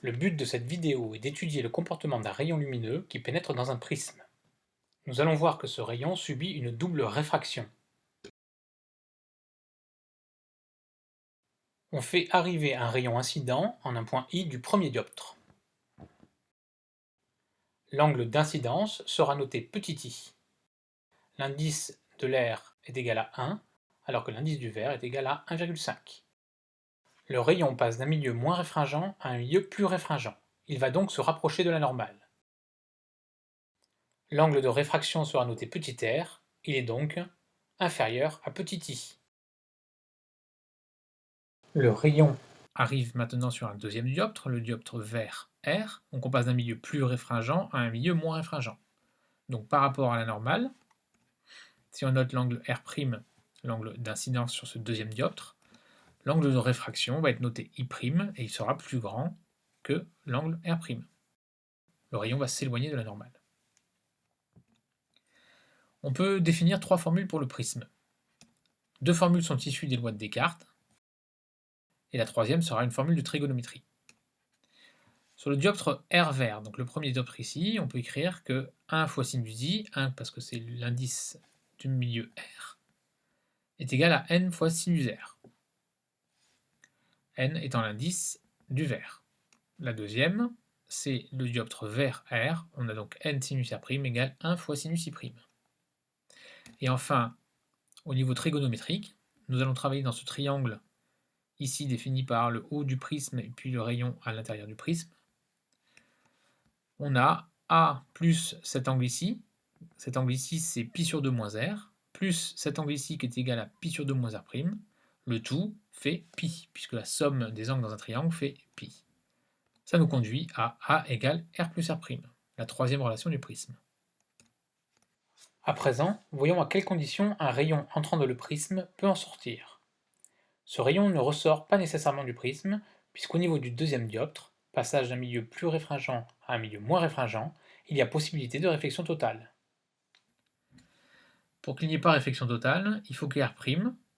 Le but de cette vidéo est d'étudier le comportement d'un rayon lumineux qui pénètre dans un prisme. Nous allons voir que ce rayon subit une double réfraction. On fait arriver un rayon incident en un point I du premier dioptre. L'angle d'incidence sera noté petit i. L'indice de l'air est égal à 1, alors que l'indice du verre est égal à 1,5. Le rayon passe d'un milieu moins réfringent à un milieu plus réfringent. Il va donc se rapprocher de la normale. L'angle de réfraction sera noté petit r, il est donc inférieur à petit i. Le rayon arrive maintenant sur un deuxième dioptre, le dioptre vert R, donc on passe d'un milieu plus réfringent à un milieu moins réfringent. Donc par rapport à la normale, si on note l'angle R', l'angle d'incidence sur ce deuxième dioptre, l'angle de réfraction va être noté I' et il sera plus grand que l'angle R'. Le rayon va s'éloigner de la normale. On peut définir trois formules pour le prisme. Deux formules sont issues des lois de Descartes, et la troisième sera une formule de trigonométrie. Sur le dioptre R vert, donc le premier dioptre ici, on peut écrire que 1 fois sinus i, 1 parce que c'est l'indice du milieu R, est égal à n fois sinus r n étant l'indice du vert. La deuxième, c'est le dioptre vert R, on a donc n sinus R' égale 1 fois sinus I'. Et enfin, au niveau trigonométrique, nous allons travailler dans ce triangle ici défini par le haut du prisme et puis le rayon à l'intérieur du prisme. On a A plus cet angle ici, cet angle ici c'est pi sur 2 moins R, plus cet angle ici qui est égal à pi sur 2 moins R', le tout fait pi, puisque la somme des angles dans un triangle fait pi. Ça nous conduit à A égale R plus R', la troisième relation du prisme. À présent, voyons à quelles conditions un rayon entrant dans le prisme peut en sortir. Ce rayon ne ressort pas nécessairement du prisme, puisqu'au niveau du deuxième dioptre, passage d'un milieu plus réfringent à un milieu moins réfringent, il y a possibilité de réflexion totale. Pour qu'il n'y ait pas réflexion totale, il faut que R',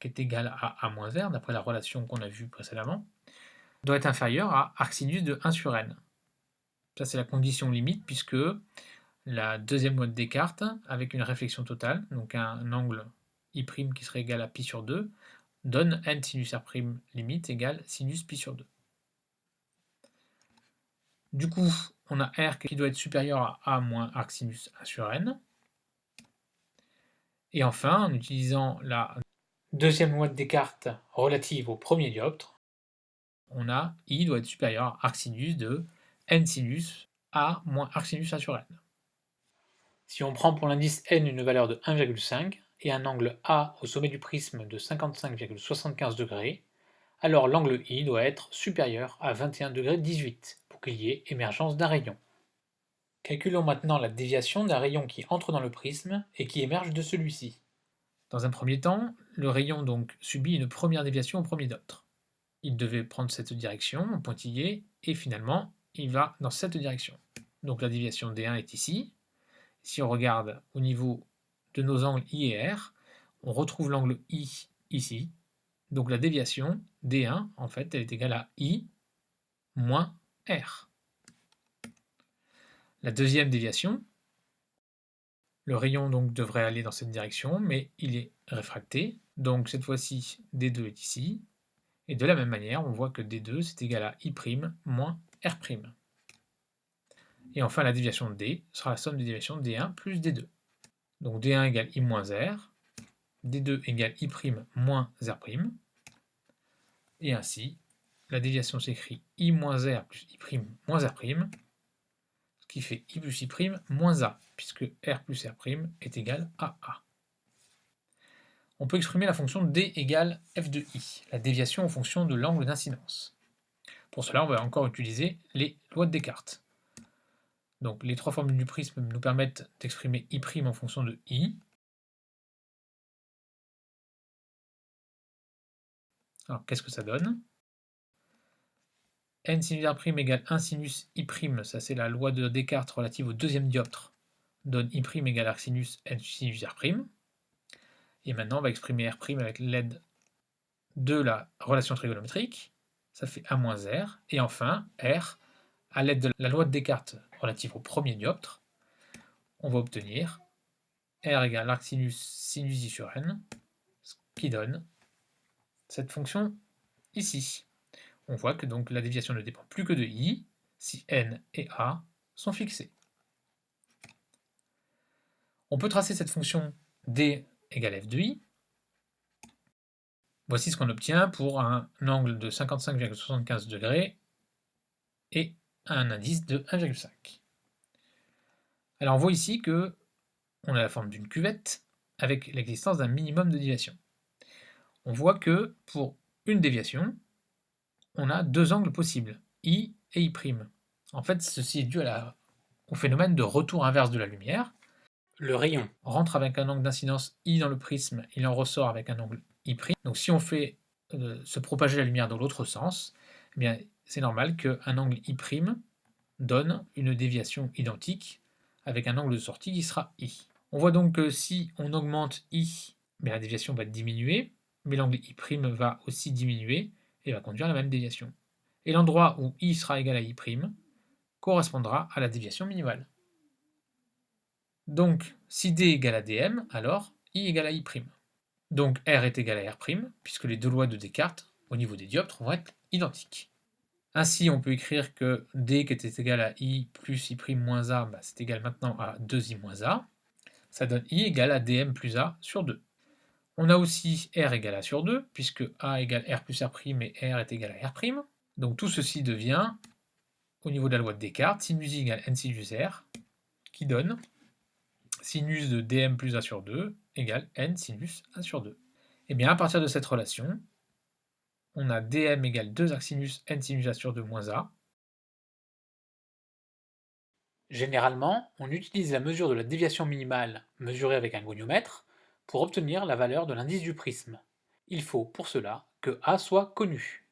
qui est égal à A moins R, d'après la relation qu'on a vue précédemment, doit être inférieur à arcsinus de 1 sur n. Ça, c'est la condition limite, puisque la deuxième loi de Descartes, avec une réflexion totale, donc un angle I' qui serait égal à pi sur 2, donne n sinus R' limite égale sinus pi sur 2. Du coup, on a R qui doit être supérieur à A moins arcsinus 1 sur n. Et enfin, en utilisant la Deuxième loi de Descartes relative au premier dioptre, on a I doit être supérieur à arc sinus de n sinus A moins arc sinus A sur n. Si on prend pour l'indice n une valeur de 1,5 et un angle A au sommet du prisme de 55,75 degrés, alors l'angle I doit être supérieur à 21 degrés 18 pour qu'il y ait émergence d'un rayon. Calculons maintenant la déviation d'un rayon qui entre dans le prisme et qui émerge de celui-ci. Dans un premier temps, le rayon donc subit une première déviation au premier dioptre. Il devait prendre cette direction, pointillé, et finalement, il va dans cette direction. Donc la déviation D1 est ici. Si on regarde au niveau de nos angles I et R, on retrouve l'angle I ici. Donc la déviation D1, en fait, elle est égale à I moins R. La deuxième déviation, le rayon donc devrait aller dans cette direction, mais il est réfracté. Donc cette fois-ci, D2 est ici. Et de la même manière, on voit que D2 c'est égal à I' moins R'. Et enfin, la déviation de D sera la somme des déviations de D1 plus D2. Donc D1 égale I moins R, D2 égale I' moins R'. Et ainsi, la déviation s'écrit I moins R plus I' moins R', qui fait i plus i' moins a, puisque r plus r' est égal à a. On peut exprimer la fonction d égale f de i, la déviation en fonction de l'angle d'incidence. Pour cela, on va encore utiliser les lois de Descartes. Donc les trois formules du prisme nous permettent d'exprimer i' en fonction de i. Alors qu'est-ce que ça donne? N sinus r' égale 1 sinus i', ça c'est la loi de Descartes relative au deuxième dioptre, donne i' égale n sinus r'. Et maintenant on va exprimer r' avec l'aide de la relation trigonométrique, ça fait a moins r, et enfin r à l'aide de la loi de Descartes relative au premier dioptre, on va obtenir R égale arc sinus sinus i sur n, ce qui donne cette fonction ici. On voit que donc la déviation ne dépend plus que de i, si n et a sont fixés. On peut tracer cette fonction d égale f de i. Voici ce qu'on obtient pour un angle de 55,75 degrés et un indice de 1,5. Alors on voit ici que on a la forme d'une cuvette avec l'existence d'un minimum de déviation. On voit que pour une déviation, on a deux angles possibles, I et I'. En fait, ceci est dû au phénomène de retour inverse de la lumière. Le rayon rentre avec un angle d'incidence I dans le prisme, il en ressort avec un angle I'. Donc si on fait euh, se propager la lumière dans l'autre sens, eh c'est normal qu'un angle I' donne une déviation identique avec un angle de sortie qui sera I. On voit donc que si on augmente I, mais la déviation va diminuer, mais l'angle I' va aussi diminuer et va conduire à la même déviation. Et l'endroit où I sera égal à I' correspondra à la déviation minimale. Donc, si D égale à dm, alors I égale à I'. Donc R est égal à R', puisque les deux lois de Descartes, au niveau des dioptres, vont être identiques. Ainsi, on peut écrire que D qui était égal à I plus I' moins A, bah, c'est égal maintenant à 2I moins A. Ça donne I égale à dm plus A sur 2. On a aussi R égale à sur 2, puisque A égale R plus R' et R est égal à R'. Donc tout ceci devient, au niveau de la loi de Descartes, sinus I égale n sinus R, qui donne sinus de dm plus A sur 2 égale n sinus A sur 2. Et bien à partir de cette relation, on a dm égale 2 arc sinus n sinus A sur 2 moins A. Généralement, on utilise la mesure de la déviation minimale mesurée avec un goniomètre pour obtenir la valeur de l'indice du prisme. Il faut pour cela que A soit connu.